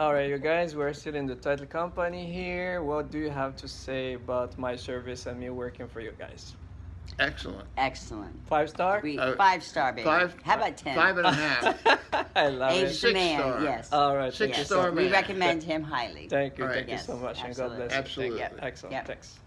All right, you guys, we're still in the title company here. What do you have to say about my service and me working for you guys? Excellent. Excellent. Five star? We Uh, five star baby. Five. How about ten? Five and a half. I love Age it. Six man. star. Yes. All right, Six Yes. so star much. We recommend him highly. Thank you, right. thank you so much, and God absolutely. bless you. Absolutely. Thank you. Excellent, Yep. thanks.